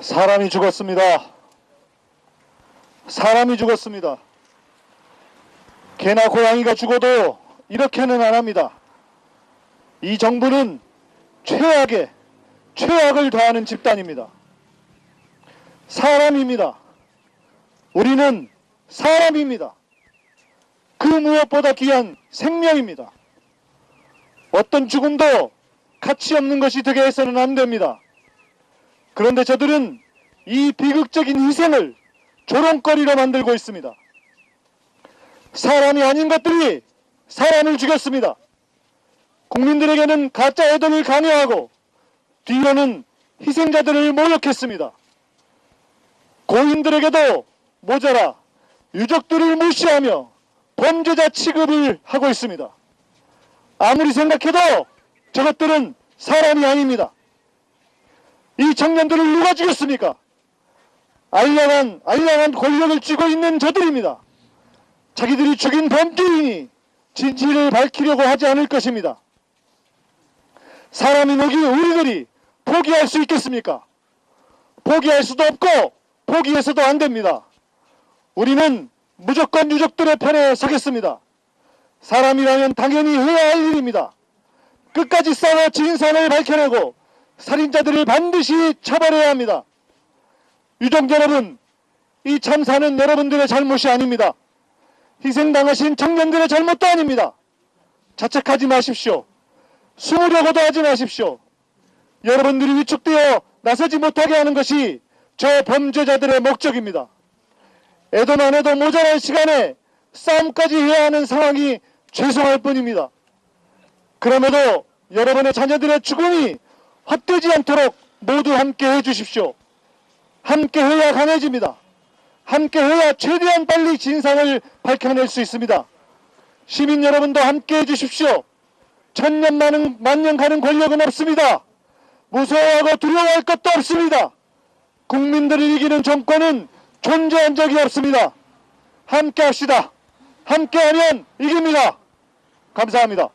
사람이 죽었습니다. 사람이 죽었습니다. 개나 고양이가 죽어도 이렇게는 안 합니다. 이 정부는 최악의 최악을 더하는 집단입니다. 사람입니다. 우리는 사람입니다. 그 무엇보다 귀한 생명입니다. 어떤 죽음도 가치 없는 것이 되게 해서는 안 됩니다. 그런데 저들은 이 비극적인 희생을 조롱거리로 만들고 있습니다. 사람이 아닌 것들이 사람을 죽였습니다. 국민들에게는 가짜 애도를 강요하고 뒤로는 희생자들을 모욕했습니다. 고인들에게도 모자라 유족들을 무시하며 범죄자 취급을 하고 있습니다. 아무리 생각해도 저것들은 사람이 아닙니다. 이 청년들을 누가 죽였습니까? 알량한, 알량한 권력을 쥐고 있는 저들입니다. 자기들이 죽인 범죄인이 진실을 밝히려고 하지 않을 것입니다. 사람이 먹이 우리들이 포기할 수 있겠습니까? 포기할 수도 없고 포기해서도 안 됩니다. 우리는 무조건 유족들의 편에 서겠습니다. 사람이라면 당연히 해야 할 일입니다. 끝까지 싸워 진상을 밝혀내고 살인자들을 반드시 처벌해야 합니다. 유족 여러분, 이 참사는 여러분들의 잘못이 아닙니다. 희생당하신 청년들의 잘못도 아닙니다. 자책하지 마십시오. 숨으려고도 하지 마십시오. 여러분들이 위축되어 나서지 못하게 하는 것이 저 범죄자들의 목적입니다. 애도만 해도 모자란 시간에 싸움까지 해야 하는 상황이 죄송할 뿐입니다. 그럼에도 여러분의 자녀들의 죽음이 헛되지 않도록 모두 함께 해주십시오. 함께 해야 강해집니다. 함께 해야 최대한 빨리 진상을 밝혀낼 수 있습니다. 시민 여러분도 함께 해주십시오. 천년 만년, 만년 가는 권력은 없습니다. 무서워하고 두려워할 것도 없습니다. 국민들을 이기는 정권은 존재한 적이 없습니다. 함께 합시다. 함께하면 이깁니다. 감사합니다.